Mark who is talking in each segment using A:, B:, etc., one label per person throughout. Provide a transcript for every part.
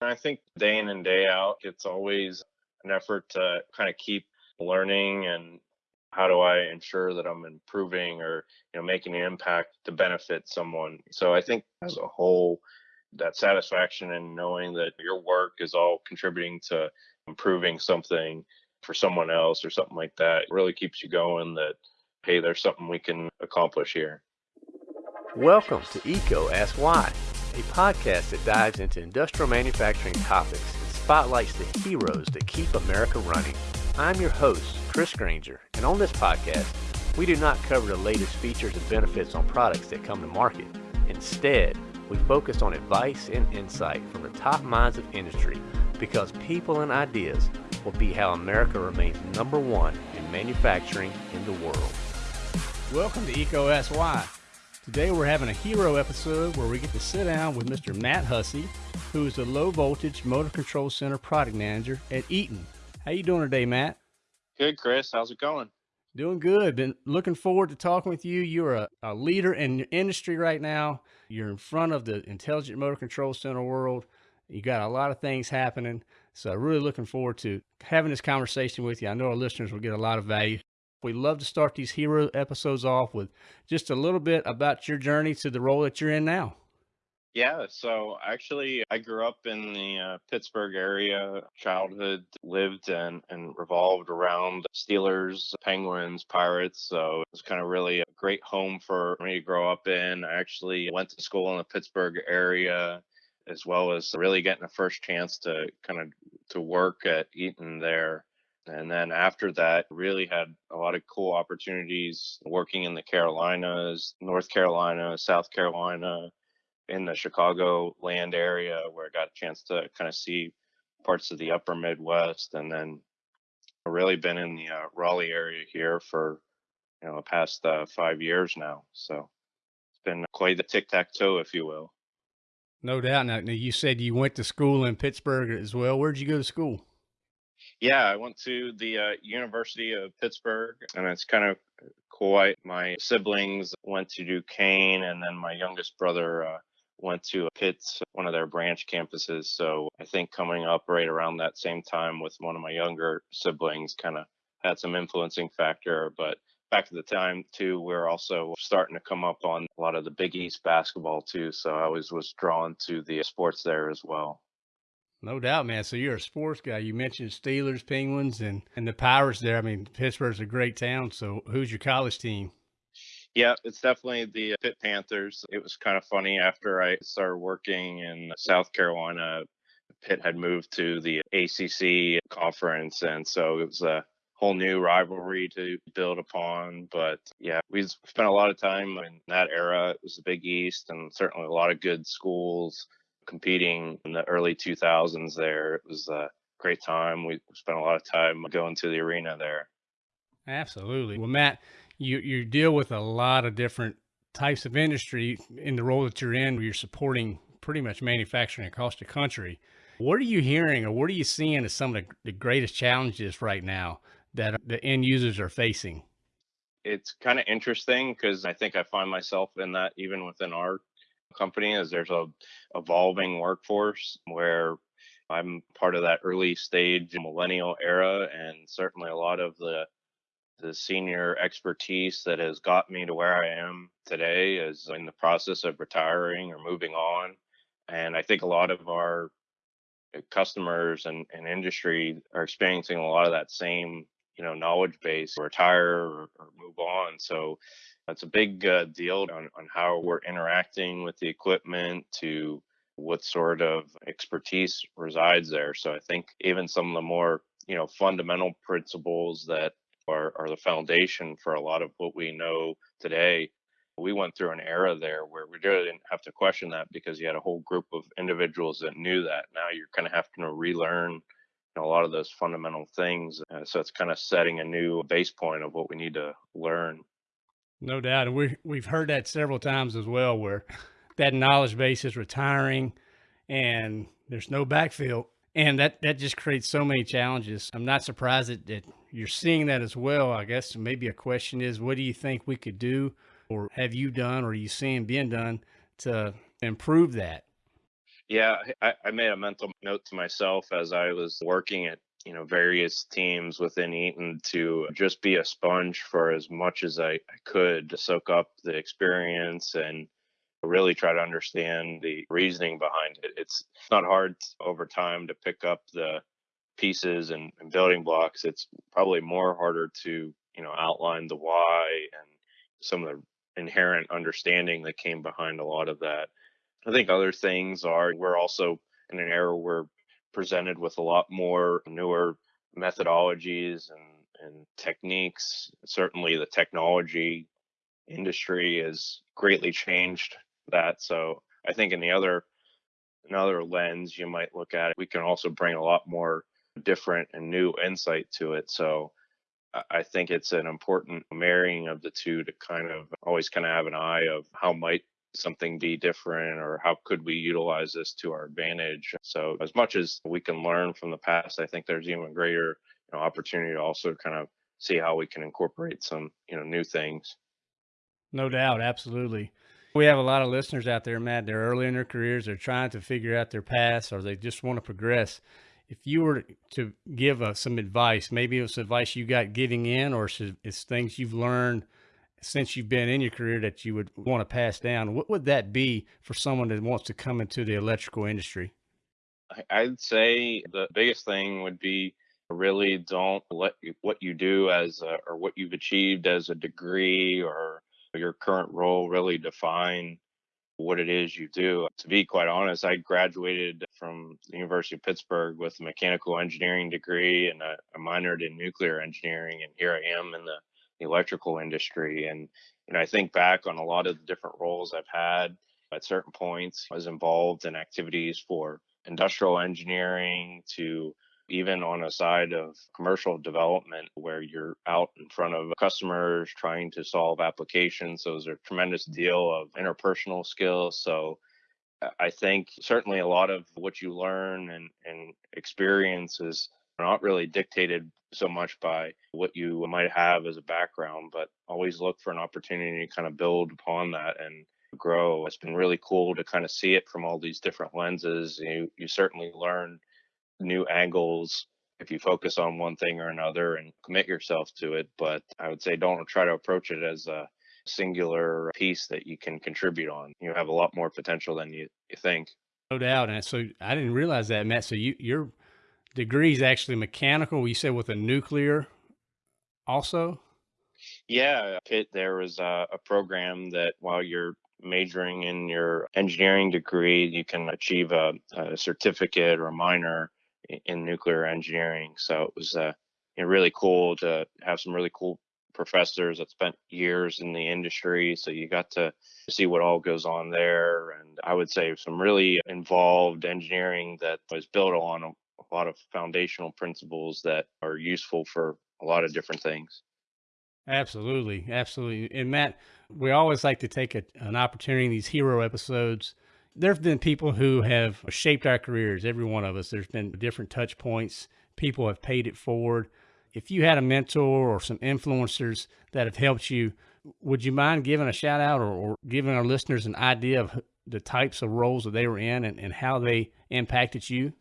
A: I think day in and day out, it's always an effort to kind of keep learning and how do I ensure that I'm improving or you know making an impact to benefit someone. So I think oh. as a whole, that satisfaction in knowing that your work is all contributing to improving something for someone else or something like that really keeps you going that hey there's something we can accomplish here.
B: Welcome to EECO Ask Why a podcast that dives into industrial manufacturing topics and spotlights the heroes that keep america running i'm your host chris granger and on this podcast we do not cover the latest features and benefits on products that come to market instead we focus on advice and insight from the top minds of industry because people and ideas will be how America remains number one in manufacturing in the world.
C: Welcome to Eco SY. Today we're having a hero episode where we get to sit down with Mr. Matt Hussey, who is the Low Voltage Motor Control Center Product Manager at Eaton. How you doing today, Matt?
A: Good, Chris. How's it going?
C: Doing good. Been looking forward to talking with you. You're a, a leader in your industry right now. You're in front of the Intelligent Motor Control Center world. You got a lot of things happening. So really looking forward to having this conversation with you. I know our listeners will get a lot of value. We love to start these hero episodes off with just a little bit about your journey to the role that you're in now.
A: Yeah, so actually, I grew up in the uh, Pittsburgh area. Childhood lived and, and revolved around Steelers, Penguins, Pirates. So it was kind of really a great home for me to grow up in. I actually went to school in the Pittsburgh area as well as really getting a first chance to kind of to work at Eaton there. And then after that, really had a lot of cool opportunities working in the Carolinas, North Carolina, South Carolina, in the Chicago land area where I got a chance to kind of see parts of the upper Midwest. And then really been in the uh, Raleigh area here for, you know, the past uh, five years now. So it's been quite the tic tac toe, if you will.
C: No doubt. Now, now, you said you went to school in Pittsburgh as well. Where'd you go to school?
A: Yeah, I went to the uh, University of Pittsburgh, and it's kind of. I, my siblings went to Duquesne, and then my youngest brother uh, went to Pitt's, one of their branch campuses. So I think coming up right around that same time with one of my younger siblings kind of had some influencing factor. But back at the time too, we are also starting to come up on a lot of the Big East basketball too. So I always was drawn to the sports there as well.
C: No doubt, man. So you're a sports guy. You mentioned Steelers, Penguins, and and the Pirates there. I mean, Pittsburgh's a great town. So who's your college team?
A: Yeah, it's definitely the Pitt Panthers. It was kind of funny after I started working in South Carolina. Pitt had moved to the ACC conference, and so it was a whole new rivalry to build upon. But yeah, we spent a lot of time in that era. It was the Big East and certainly a lot of good schools competing in the early 2000s there. It was a great time. We spent a lot of time going to the arena there.
C: Absolutely. Well, Matt, you, you deal with a lot of different types of industry in the role that you're in, where you're supporting pretty much manufacturing across the country. What are you hearing or what are you seeing as some of the, the greatest challenges right now that the end users are facing?
A: It's kind of interesting because I think I find myself in that even within our company as there's a evolving workforce where I'm part of that early stage millennial era and certainly a lot of the the senior expertise that has got me to where I am today is in the process of retiring or moving on. And I think a lot of our uh, customers and, and industry are experiencing a lot of that same you know knowledge base retire or, or move on so it's a big uh, deal on, on how we're interacting with the equipment to what sort of expertise resides there so i think even some of the more you know fundamental principles that are, are the foundation for a lot of what we know today we went through an era there where we really didn't have to question that because you had a whole group of individuals that knew that now you're kind of having to relearn know, a lot of those fundamental things. Uh, so it's kind of setting a new base point of what we need to learn.
C: No doubt. And we, we've heard that several times as well, where that knowledge base is retiring and there's no backfill. And that, that just creates so many challenges. I'm not surprised that, that you're seeing that as well. I guess maybe a question is, what do you think we could do or have you done or are you seeing being done to improve that?
A: Yeah, I, I made a mental note to myself as I was working at you know various teams within Eaton to just be a sponge for as much as I, I could to soak up the experience and really try to understand the reasoning behind it. It's not hard over time to pick up the pieces and, and building blocks. It's probably more harder to you know outline the why and some of the inherent understanding that came behind a lot of that. I think other things are we're also in an era where presented with a lot more newer methodologies and, and techniques. Certainly, the technology industry has greatly changed that. So I think in the other another lens you might look at it, we can also bring a lot more different and new insight to it. So I think it's an important marrying of the two to kind of always kind of have an eye of how might something be different or how could we utilize this to our advantage? So as much as we can learn from the past i think there's even greater you know, opportunity to also kind of see how we can incorporate some you know new things.
C: No doubt absolutely. We have a lot of listeners out there matt they're early in their careers they're trying to figure out their paths or they just want to progress. If you were to give us some advice maybe it's advice you got getting in or it's things you've learned since you've been in your career that you would want to pass down, what would that be for someone that wants to come into the electrical industry?
A: I'd say the biggest thing would be really don't let what you do as a, or what you've achieved as a degree or your current role really define what it is you do. To be quite honest, I graduated from the University of Pittsburgh with a mechanical engineering degree and a, a minored in nuclear engineering, and here I am in the electrical industry. And, you know, I think back on a lot of the different roles I've had at certain points, I was involved in activities for industrial engineering to even on a side of commercial development where you're out in front of customers trying to solve applications. So there's a tremendous deal of interpersonal skills. So I think certainly a lot of what you learn and, and experience is not really dictated so much by what you might have as a background, but always look for an opportunity to kind of build upon that and grow. It's been really cool to kind of see it from all these different lenses. You you certainly learn new angles if you focus on one thing or another and commit yourself to it. But I would say don't try to approach it as a singular piece that you can contribute on. You have a lot more potential than you, you think.
C: No doubt. And so I didn't realize that, Matt. So you you're degree is actually mechanical. You said with a nuclear also?
A: Yeah, Pitt, there was a, a program that while you're majoring in your engineering degree, you can achieve a, a certificate or a minor in, in, nuclear engineering. So it was uh, you know, really cool to have some really cool professors that spent years in the industry. So you got to see what all goes on there. And I would say some really involved engineering that was built on lot of foundational principles that are useful for a lot of different things.
C: Absolutely, absolutely. And Matt, we always like to take a, an opportunity in these hero episodes. There have been people who have shaped our careers, every one of us. There's been different touch points. People have paid it forward. If you had a mentor or some influencers that have helped you, would you mind giving a shout out or, or giving our listeners an idea of the types of roles that they were in and, and how they impacted you?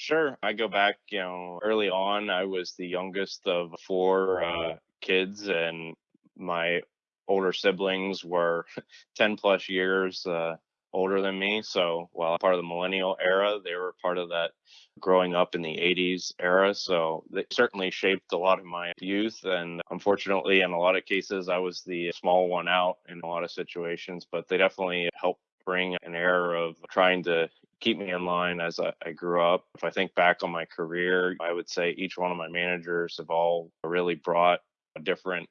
A: Sure. I go back, you know, early on, I was the youngest of four uh, kids, and my older siblings were 10 plus years uh, older than me. So while part of the millennial era, they were part of that growing up in the 80s era. So they certainly shaped a lot of my youth. And unfortunately, in a lot of cases, I was the small one out in a lot of situations, but they definitely helped bring an air of trying to keep me in line as I, I, grew up. If I think back on my career, I would say each one of my managers have all really brought a different,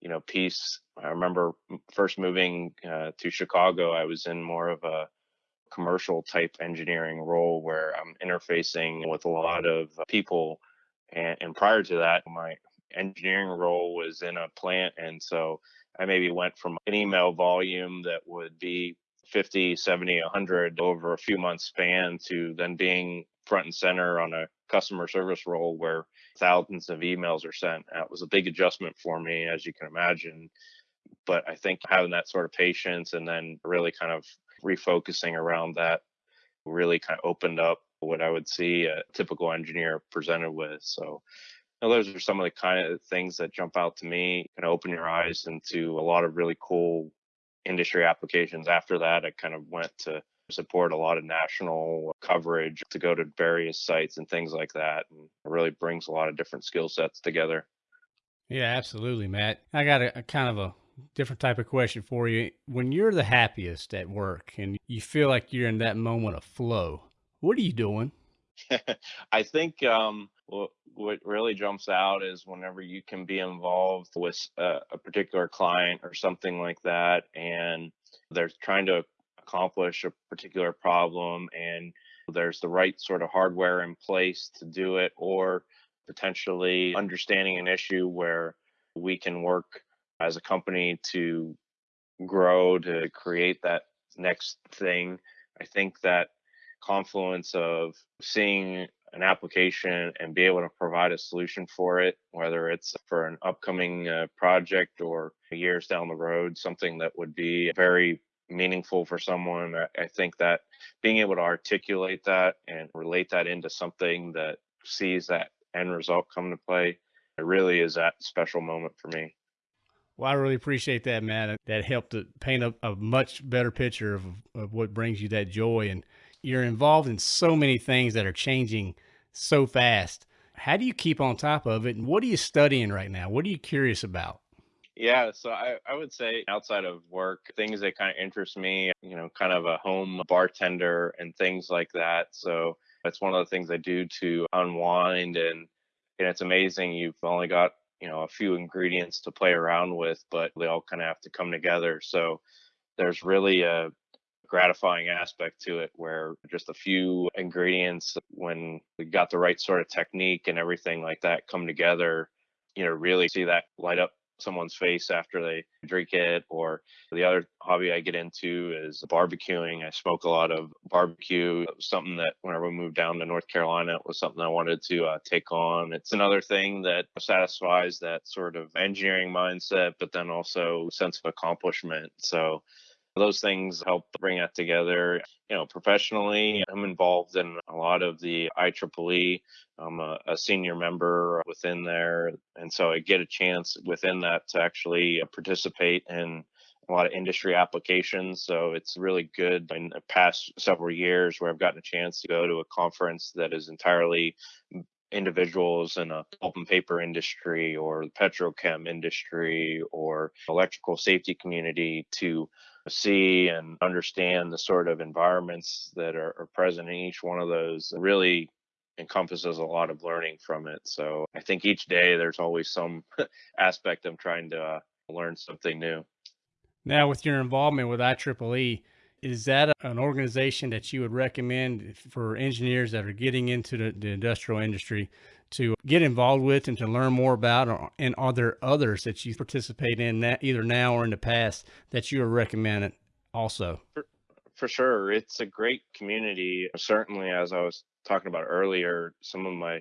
A: you know, piece. I remember first moving uh, to Chicago, I was in more of a commercial type engineering role where I'm interfacing with a lot of people. And, and prior to that, my engineering role was in a plant. And so I maybe went from an email volume that would be 50, 70, 100 over a few months span to then being front and center on a customer service role where thousands of emails are sent. That was a big adjustment for me, as you can imagine. But I think having that sort of patience and then really kind of refocusing around that really kind of opened up what I would see a typical engineer presented with. So you know, those are some of the kind of things that jump out to me, kind of open your eyes into a lot of really cool industry applications. After that, I kind of went to support a lot of national coverage to go to various sites and things like that. And it really brings a lot of different skill sets together.
C: Yeah, absolutely, Matt. I got a, a, kind of a different type of question for you. When you're the happiest at work and you feel like you're in that moment of flow, what are you doing?
A: I think um, what, really jumps out is whenever you can be involved with a, a particular client or something like that, and they're trying to accomplish a particular problem and there's the right sort of hardware in place to do it or potentially understanding an issue where we can work as a company to grow to create that next thing i think that confluence of seeing an application and be able to provide a solution for it, whether it's for an upcoming uh, project or years down the road, something that would be very meaningful for someone. I, I think that being able to articulate that and relate that into something that sees that end result come to play, it really is that special moment for me.
C: Well, I really appreciate that, man. That helped to paint a, a much better picture of, of what brings you that joy. And you're involved in so many things that are changing so fast. How do you keep on top of it? And what are you studying right now? What are you curious about?
A: Yeah, so I, I would say outside of work, things that kind of interest me, you know, kind of a home bartender and things like that. So that's one of the things I do to unwind and and it's amazing you've only got, you know, a few ingredients to play around with, but they all kind of have to come together. So there's really a gratifying aspect to it where just a few ingredients when we got the right sort of technique and everything like that come together you know really see that light up someone's face after they drink it. Or the other hobby i get into is barbecuing. I smoke a lot of barbecue. Something that whenever we moved down to north carolina it was something i wanted to uh, take on. It's another thing that satisfies that sort of engineering mindset but then also sense of accomplishment. So those things help bring that together. You know, professionally, I'm involved in a lot of the IEEE. I'm a, a senior member within there. And so I get a chance within that to actually uh, participate in a lot of industry applications. So it's really good in the past several years where I've gotten a chance to go to a conference that is entirely individuals in a pulp and paper industry or the petrochem industry or electrical safety community to see and understand the sort of environments that are, are present in each one of those really encompasses a lot of learning from it. So I think each day there's always some aspect of trying to uh, learn something new.
C: Now, with your involvement with IEEE, is that an organization that you would recommend for engineers that are getting into the, the industrial industry to get involved with and to learn more about? And are there others that you participate in that either now or in the past that you are recommending also?
A: For, for sure. It's a great community. Certainly, as I was talking about earlier, some of my,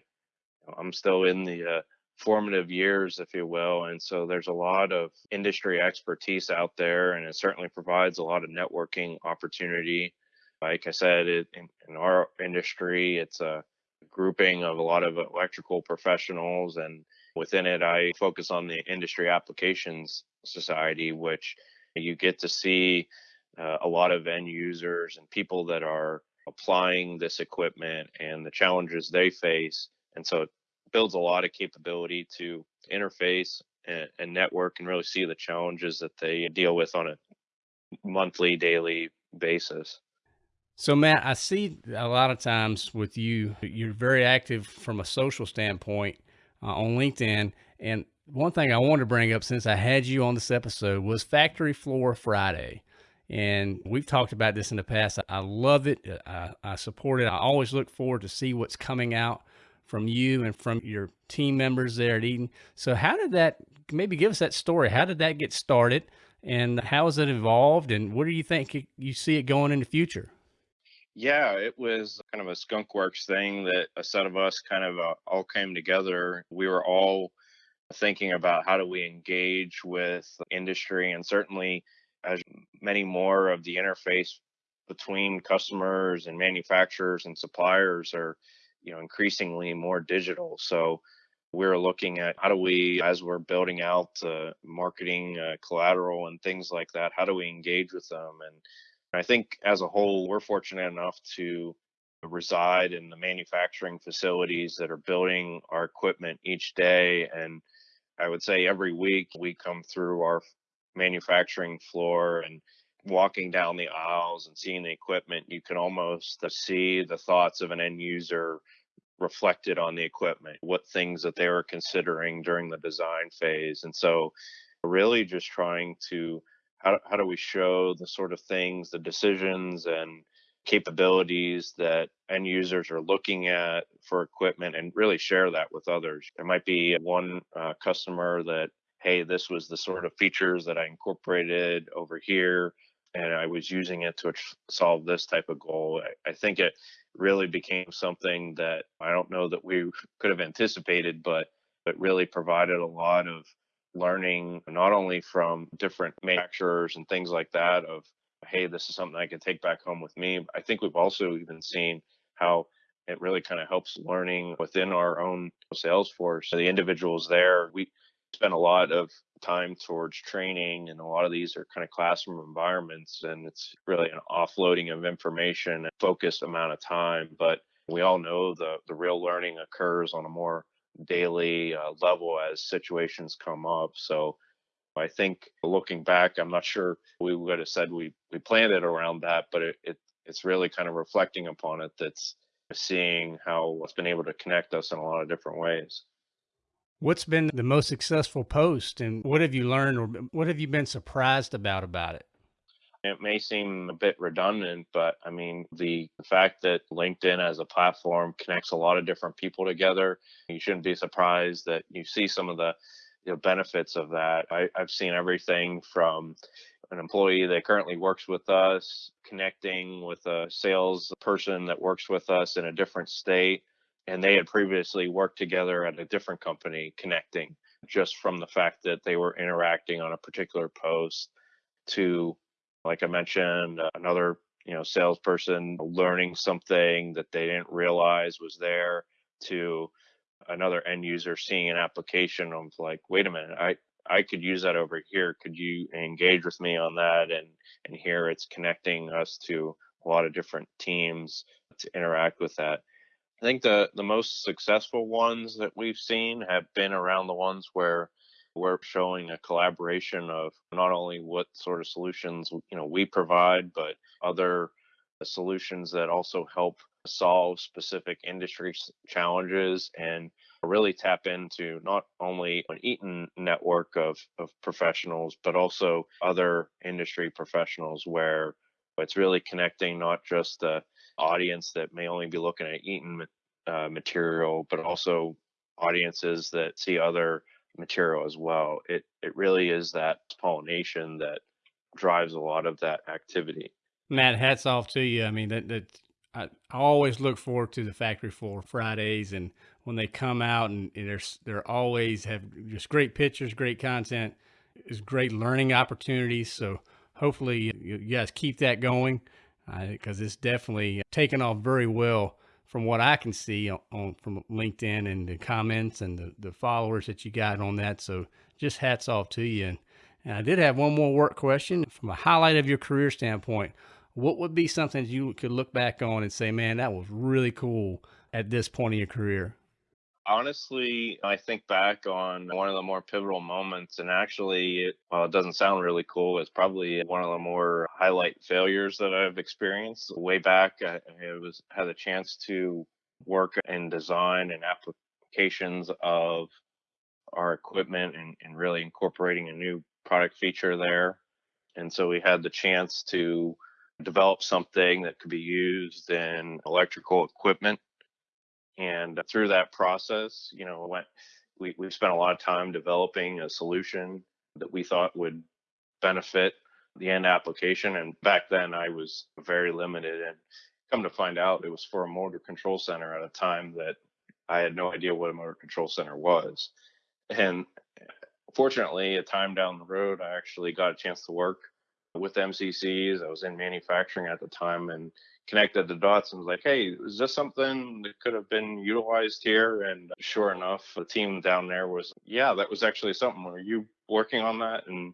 A: I'm still in the uh, formative years, if you will. And so there's a lot of industry expertise out there, and it certainly provides a lot of networking opportunity. Like I said, it, in, in our industry, it's a grouping of a lot of electrical professionals, and within it, I focus on the Industry Applications Society, which you get to see uh, a lot of end users and people that are applying this equipment and the challenges they face. And so it builds a lot of capability to interface and, and network and really see the challenges that they deal with on a monthly, daily basis.
C: So, Matt, I see a lot of times with you, you're very active from a social standpoint uh, on LinkedIn. And one thing I wanted to bring up since I had you on this episode was Factory Floor Friday. And we've talked about this in the past. I love it. I, I support it. I always look forward to see what's coming out from you and from your team members there at Eaton. So how did that maybe give us that story? How did that get started and how has it evolved and what do you think you see it going in the future?
A: Yeah, it was kind of a skunkworks thing that a set of us kind of uh, all came together. We were all thinking about how do we engage with industry and certainly as many more of the interface between customers and manufacturers and suppliers are, you know, increasingly more digital. So we're looking at how do we, as we're building out uh, marketing uh, collateral and things like that, how do we engage with them? And I think as a whole, we're fortunate enough to reside in the manufacturing facilities that are building our equipment each day. And I would say every week we come through our manufacturing floor and walking down the aisles and seeing the equipment, you can almost uh, see the thoughts of an end user reflected on the equipment, what things that they were considering during the design phase. And so, really just trying to how, how do we show the sort of things, the decisions and capabilities that end users are looking at for equipment and really share that with others. There might be one uh, customer that, hey, this was the sort of features that I incorporated over here and I was using it to solve this type of goal. I, I, think it really became something that I don't know that we could have anticipated, but it really provided a lot of learning, not only from different manufacturers and things like that, of hey, this is something I can take back home with me. I think we've also even seen how it really kind of helps learning within our own sales force. The individuals there, we spend a lot of time towards training and a lot of these are kind of classroom environments and it's really an offloading of information and focused amount of time but we all know the the real learning occurs on a more daily uh, level as situations come up so i think looking back i'm not sure we would have said we we planned it around that but it, it it's really kind of reflecting upon it that's seeing how it's been able to connect us in a lot of different ways
C: What's been the most successful post and what have you learned or what have you been surprised about about it?
A: It may seem a bit redundant, but I mean, the fact that LinkedIn as a platform connects a lot of different people together, you shouldn't be surprised that you see some of the you know, benefits of that. I, I've seen everything from an employee that currently works with us connecting with a sales person that works with us in a different state and they had previously worked together at a different company connecting just from the fact that they were interacting on a particular post to like i mentioned uh, another you know salesperson learning something that they didn't realize was there to another end user seeing an application of like wait a minute i i could use that over here. Could you engage with me on that and and here it's connecting us to a lot of different teams to interact with that. I think the the most successful ones that we've seen have been around the ones where we're showing a collaboration of not only what sort of solutions you know we provide, but other solutions that also help solve specific industry challenges and really tap into not only an Eaton network of, of professionals, but also other industry professionals where it's really connecting not just the audience that may only be looking at Eaton uh, material, but also audiences that see other material as well. It it really is that pollination that drives a lot of that activity.
C: Matt, hats off to you. I mean that that I, I always look forward to the factory floor Fridays and when they come out and, and they're they're always have just great pictures, great content, is great learning opportunities. So hopefully you, guys keep that going because uh, it's definitely taken off very well from what I can see on, on, from LinkedIn and the comments and the, the followers that you got on that. So just hats off to you. And, and I did have one more work question from a highlight of your career standpoint. What would be something you could look back on and say, man, that was really cool at this point in your career?
A: Honestly, I think back on one of the more pivotal moments, and actually, it, while it doesn't sound really cool, it's probably one of the more highlight failures that I've experienced. Way back, I, I was had a chance to work in design and applications of our equipment and, and really incorporating a new product feature there. And so we had the chance to develop something that could be used in electrical equipment and through that process, you know, went, we, we spent a lot of time developing a solution that we thought would benefit the end application. And back then I was very limited and come to find out it was for a motor control center at a time that I had no idea what a motor control center was. And fortunately, a time down the road, I actually got a chance to work with MCCs. I was in manufacturing at the time and connected the dots and was like, hey, is this something that could have been utilized here? And sure enough, the team down there was, yeah, that was actually something. Were you working on that? And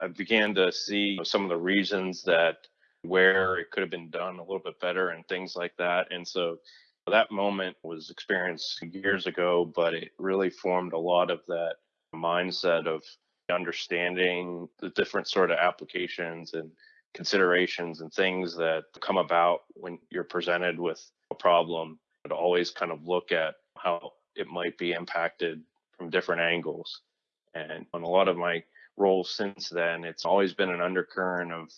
A: I began to see some of the reasons that where it could have been done a little bit better and things like that. And so that moment was experienced years ago, but it really formed a lot of that mindset of understanding the different sort of applications and considerations and things that come about when you're presented with a problem, but always kind of look at how it might be impacted from different angles. And on a lot of my roles since then, it's always been an undercurrent of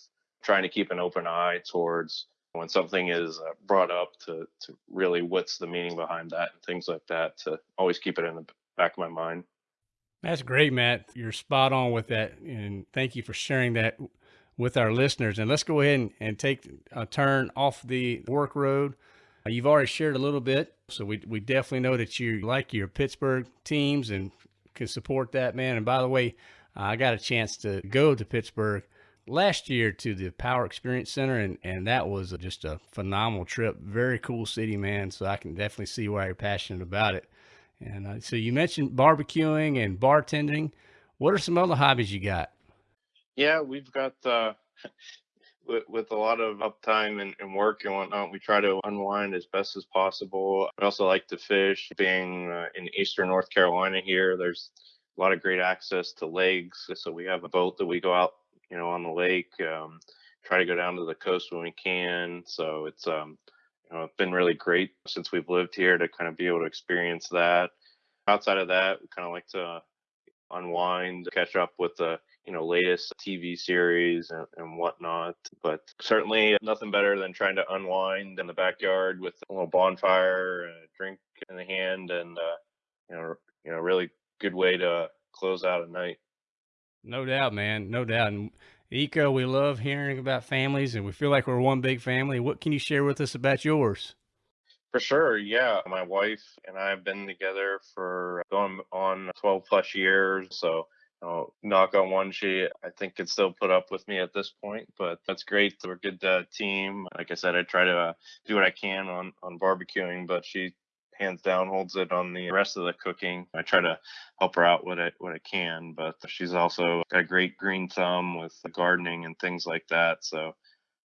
A: trying to keep an open eye towards when something is uh, brought up to, to really what's the meaning behind that and things like that to always keep it in the back of my mind.
C: That's great, Matt. You're spot on with that. And thank you for sharing that with our listeners. And let's go ahead and, and take a turn off the work road. Uh, you've already shared a little bit, so we, we definitely know that you like your Pittsburgh teams and can support that, man. And by the way, uh, I got a chance to go to Pittsburgh last year to the Power Experience Center, and, and that was just a phenomenal trip. Very cool city, man. So I can definitely see why you're passionate about it. And uh, so you mentioned barbecuing and bartending. What are some other hobbies you got?
A: Yeah, we've got uh, with, with a lot of uptime and, and, work and whatnot. We try to unwind as best as possible. I also like to fish. Being uh, in eastern North Carolina here, there's a lot of great access to lakes. So we have a boat that we go out, you know, on the lake. Um, try to go down to the coast when we can. So it's um, you know, it's been really great since we've lived here to kind of be able to experience that. Outside of that, we kind of like to unwind, catch up with the you know latest TV series and, and whatnot. But certainly nothing better than trying to unwind in the backyard with a little bonfire, a drink in the hand, and uh, you know you know really good way to close out a night.
C: No doubt, man. No doubt. And EECO, we love hearing about families and we feel like we're one big family. What can you share with us about yours?
A: For sure. Yeah. My wife and I have been together for going on 12 plus years. So, you know, knock on one, she, I think, could still put up with me at this point, but that's great. We're a good uh, team. Like I said, I try to uh, do what I can on, on barbecuing, but she hands down holds it on the rest of the cooking. I try to help her out what I what I can, but she's also got a great green thumb with gardening and things like that. So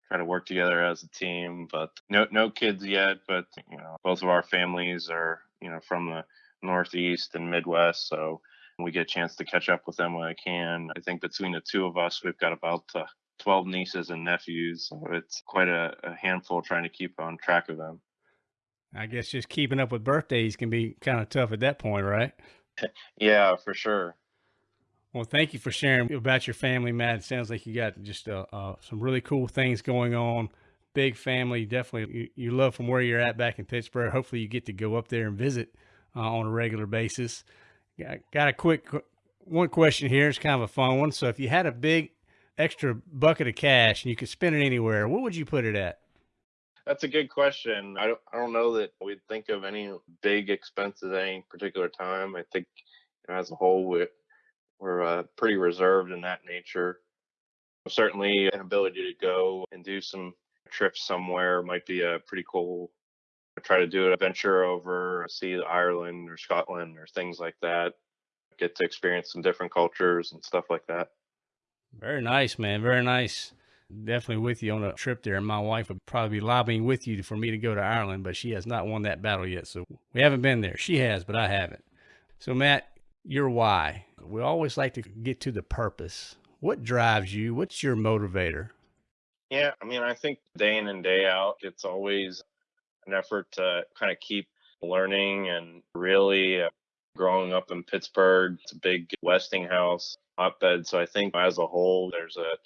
A: try to work together as a team. But no no kids yet, but you know both of our families are you know from the Northeast and Midwest, so we get a chance to catch up with them when I can. I think between the two of us, we've got about uh, 12 nieces and nephews. So it's quite a, a handful trying to keep on track of them.
C: I guess just keeping up with birthdays can be kind of tough at that point, right?
A: Yeah, for sure.
C: Well, thank you for sharing about your family, Matt. It sounds like you got just uh, uh, some really cool things going on. Big family, definitely. You, you, love from where you're at back in Pittsburgh. Hopefully, you get to go up there and visit uh, on a regular basis. Got, got a quick one question here. It's kind of a fun one. So, if you had a big extra bucket of cash and you could spend it anywhere, what would you put it at?
A: That's a good question. I don't, I don't know that we'd think of any big expenses at any particular time. I think you know, as a whole, we, we're uh, pretty reserved in that nature. Certainly, an ability to go and do some trips somewhere might be a pretty cool. Try to do a venture over, see Ireland or Scotland or things like that. Get to experience some different cultures and stuff like that.
C: Very nice, man. Very nice definitely with you on a trip there. And my wife would probably be lobbying with you for me to go to Ireland, but she has not won that battle yet. So we haven't been there. She has, but I haven't. So, Matt, your why. We always like to get to the purpose. What drives you? What's your motivator?
A: Yeah, I mean, I think day in and day out, it's always an effort to kind of keep learning and really uh, growing up in Pittsburgh. It's a big Westinghouse hotbed. So I think as a whole, there's a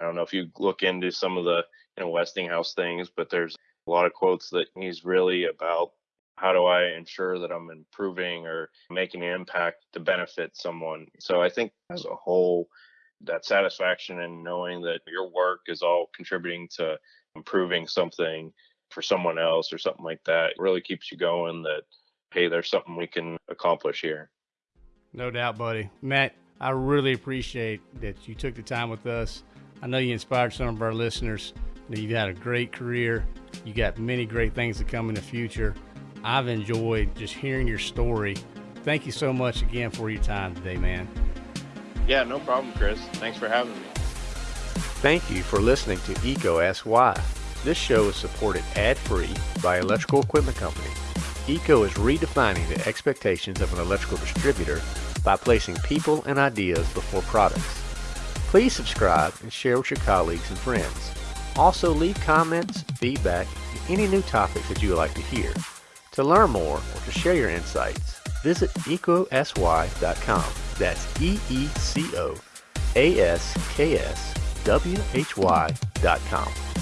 A: I don't know if you look into some of the you know Westinghouse things, but there's a lot of quotes that he's really about how do I ensure that I'm improving or making an impact to benefit someone. So I think as oh. a whole, that satisfaction in knowing that your work is all contributing to improving something for someone else or something like that really keeps you going that hey there's something we can accomplish here
C: no doubt buddy matt i really appreciate that you took the time with us I know you inspired some of our listeners. You've had a great career. You got many great things to come in the future. I've enjoyed just hearing your story. Thank you so much again for your time today, man.
A: Yeah, no problem, Chris. Thanks for having me.
B: Thank you for listening to EECO Ask Why. This show is supported ad-free by Electrical Equipment Company. EECO is redefining the expectations of an electrical distributor by placing people and ideas before products. Please subscribe and share with your colleagues and friends. Also leave comments, feedback, and any new topics that you would like to hear. To learn more or to share your insights, visit eecoaskwhy.com. That's E-E-C-O-A-S-K-S W-H-Y.com.